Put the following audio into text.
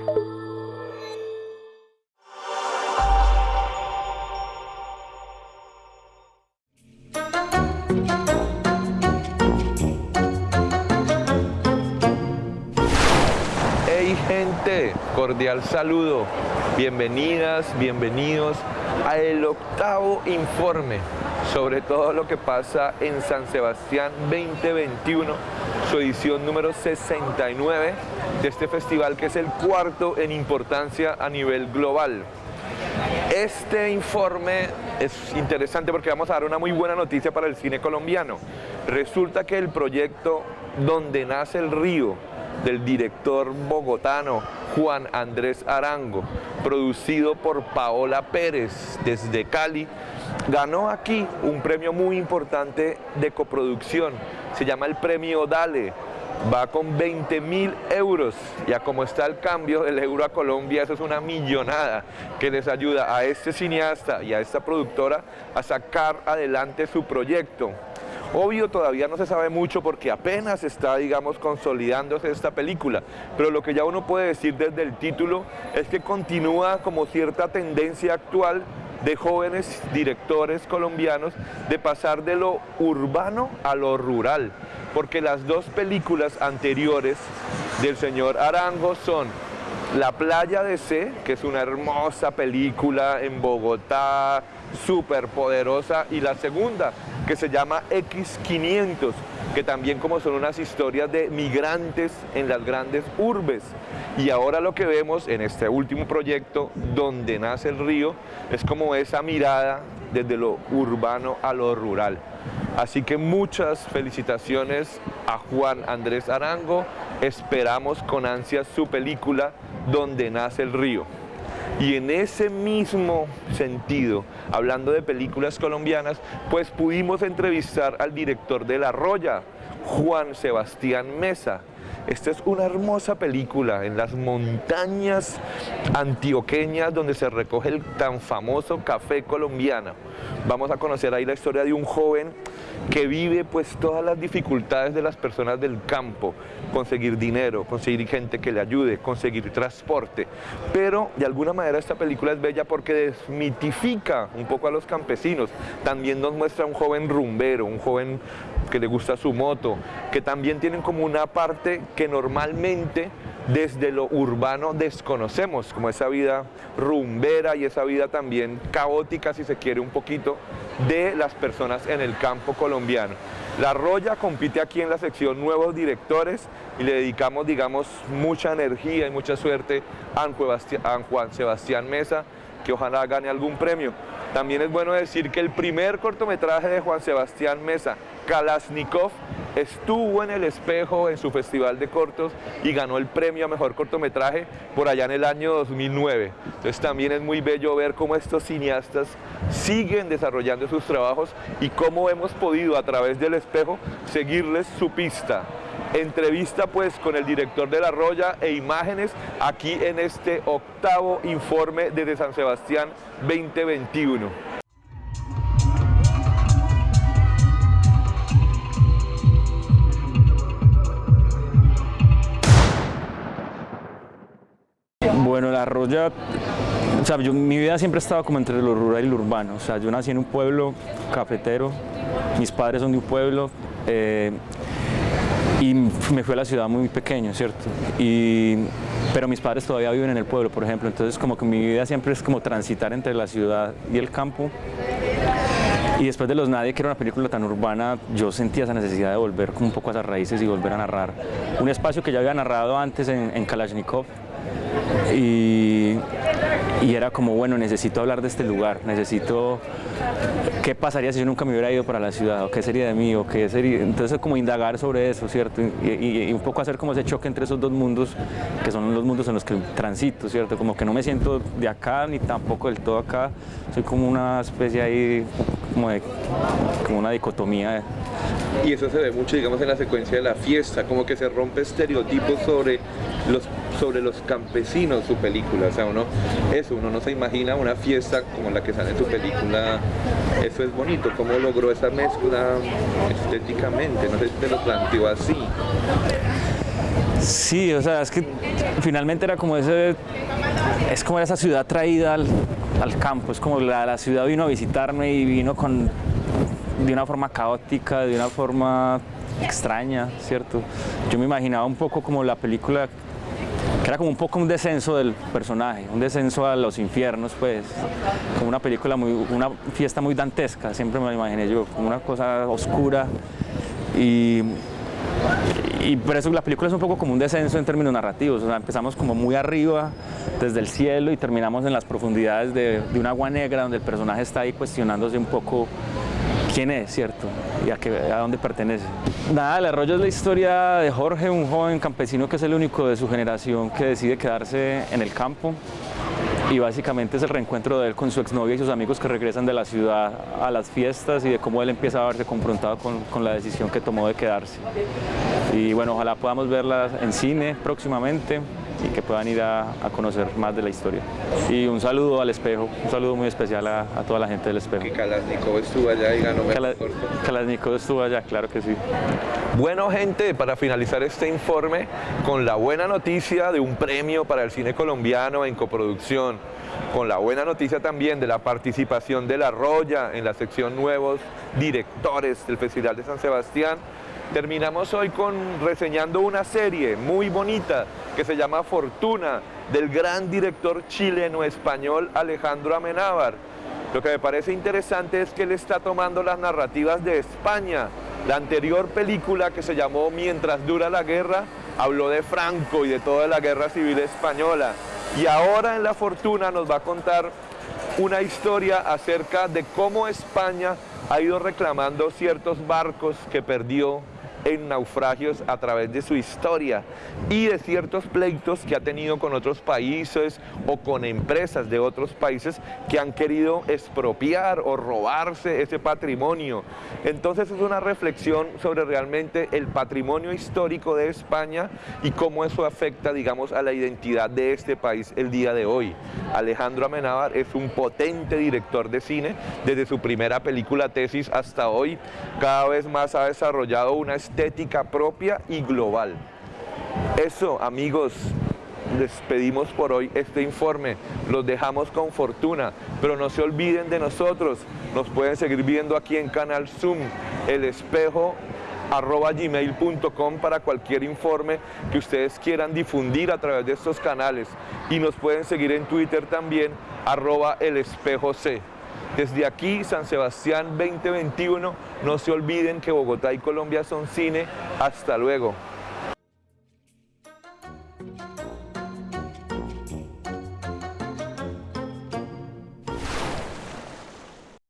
Hey gente, cordial saludo. Bienvenidas, bienvenidos a el octavo informe sobre todo lo que pasa en San Sebastián 2021, su edición número 69 de este festival que es el cuarto en importancia a nivel global. Este informe es interesante porque vamos a dar una muy buena noticia para el cine colombiano. Resulta que el proyecto Donde nace el río, del director bogotano Juan Andrés Arango, producido por Paola Pérez desde Cali, ganó aquí un premio muy importante de coproducción. Se llama el premio Dale. Va con 20 mil euros. Ya como está el cambio del euro a Colombia, eso es una millonada que les ayuda a este cineasta y a esta productora a sacar adelante su proyecto. Obvio todavía no se sabe mucho porque apenas está, digamos, consolidándose esta película, pero lo que ya uno puede decir desde el título es que continúa como cierta tendencia actual de jóvenes directores colombianos de pasar de lo urbano a lo rural, porque las dos películas anteriores del señor Arango son La playa de C, que es una hermosa película en Bogotá, súper poderosa, y la segunda, que se llama X500, que también como son unas historias de migrantes en las grandes urbes. Y ahora lo que vemos en este último proyecto, donde nace el río, es como esa mirada desde lo urbano a lo rural. Así que muchas felicitaciones a Juan Andrés Arango, esperamos con ansias su película Donde nace el río. Y en ese mismo sentido, hablando de películas colombianas, pues pudimos entrevistar al director de La Roya, Juan Sebastián Mesa. Esta es una hermosa película en las montañas antioqueñas donde se recoge el tan famoso café colombiano. Vamos a conocer ahí la historia de un joven que vive pues todas las dificultades de las personas del campo, conseguir dinero, conseguir gente que le ayude, conseguir transporte, pero de alguna manera esta película es bella porque desmitifica un poco a los campesinos, también nos muestra un joven rumbero, un joven que le gusta su moto, que también tienen como una parte que normalmente desde lo urbano desconocemos, como esa vida rumbera y esa vida también caótica, si se quiere, un poquito, de las personas en el campo colombiano. La Roya compite aquí en la sección Nuevos Directores y le dedicamos, digamos, mucha energía y mucha suerte a Juan Sebastián Mesa, que ojalá gane algún premio. También es bueno decir que el primer cortometraje de Juan Sebastián Mesa, Kalashnikov, estuvo en el espejo en su festival de cortos y ganó el premio a mejor cortometraje por allá en el año 2009. Entonces también es muy bello ver cómo estos cineastas siguen desarrollando sus trabajos y cómo hemos podido a través del espejo seguirles su pista. Entrevista pues con el director de La Roya e imágenes aquí en este octavo informe desde San Sebastián 2021. Bueno, la Roya, o sea, yo, mi vida siempre ha estado como entre lo rural y lo urbano. O sea, yo nací en un pueblo cafetero, mis padres son de un pueblo eh, y me fui a la ciudad muy pequeño, ¿cierto? Y, pero mis padres todavía viven en el pueblo, por ejemplo. Entonces, como que mi vida siempre es como transitar entre la ciudad y el campo. Y después de Los Nadie, que era una película tan urbana, yo sentía esa necesidad de volver como un poco a esas raíces y volver a narrar. Un espacio que ya había narrado antes en, en Kalashnikov, y, era como, bueno, necesito hablar de este lugar, necesito, ¿qué pasaría si yo nunca me hubiera ido para la ciudad? ¿O qué sería de mí? ¿O qué sería? Entonces como indagar sobre eso, ¿cierto? Y, un poco hacer como ese choque entre esos dos mundos, que son los mundos en los que transito, ¿cierto? Como que no me siento de acá ni tampoco del todo acá, soy como una especie ahí, como, de, como una dicotomía y eso se ve mucho, digamos, en la secuencia de la fiesta, como que se rompe estereotipos sobre los, sobre los campesinos su película, o sea, uno, eso, uno no se imagina una fiesta como la que sale en su película, eso es bonito, cómo logró esa mezcla estéticamente, no sé si te lo planteó así. Sí, o sea, es que finalmente era como ese, es como esa ciudad traída al, al campo, es como la, la, ciudad vino a visitarme y vino con, de una forma caótica, de una forma extraña, ¿cierto? Yo me imaginaba un poco como la película, era como un poco un descenso del personaje, un descenso a los infiernos, pues, como una película, muy, una fiesta muy dantesca, siempre me lo imaginé yo, como una cosa oscura. Y y por eso la película es un poco como un descenso en términos narrativos, empezamos como muy arriba, desde el cielo, y terminamos en las profundidades de, de un agua negra, donde el personaje está ahí cuestionándose un poco quién es, ¿cierto? Y a, qué, a dónde pertenece. Nada, el arroyo es la historia de Jorge, un joven campesino que es el único de su generación que decide quedarse en el campo y básicamente es el reencuentro de él con su exnovia y sus amigos que regresan de la ciudad a las fiestas y de cómo él empieza a verse confrontado con, con la decisión que tomó de quedarse. Y bueno, ojalá podamos verla en cine próximamente y que puedan ir a, a, conocer más de la historia. Y un saludo al espejo, un saludo muy especial a, a toda la gente del espejo. Que Kalashnikov estuvo allá y ganó Kala, Kalashnikov estuvo allá, claro que sí. Bueno gente, para finalizar este informe con la buena noticia de un premio para el cine colombiano en coproducción, con la buena noticia también de la participación de La Roya en la sección Nuevos Directores del Festival de San Sebastián, Terminamos hoy con reseñando una serie muy bonita que se llama Fortuna del gran director chileno-español Alejandro Amenábar. Lo que me parece interesante es que él está tomando las narrativas de España. La anterior película que se llamó Mientras dura la guerra habló de Franco y de toda la guerra civil española. Y ahora en La Fortuna nos va a contar una historia acerca de cómo España ha ido reclamando ciertos barcos que perdió en naufragios a través de su historia y de ciertos pleitos que ha tenido con otros países o con empresas de otros países que han querido expropiar o robarse ese patrimonio. Entonces es una reflexión sobre realmente el patrimonio histórico de España y cómo eso afecta, digamos, a la identidad de este país el día de hoy. Alejandro Amenábar es un potente director de cine, desde su primera película Tesis hasta hoy, cada vez más ha desarrollado una estética propia y global. Eso, amigos, despedimos por hoy este informe, los dejamos con fortuna, pero no se olviden de nosotros, nos pueden seguir viendo aquí en Canal Zoom, El Espejo arroba gmail.com para cualquier informe que ustedes quieran difundir a través de estos canales y nos pueden seguir en Twitter también arroba el espejo C. Desde aquí, San Sebastián 2021, no se olviden que Bogotá y Colombia son cine. Hasta luego.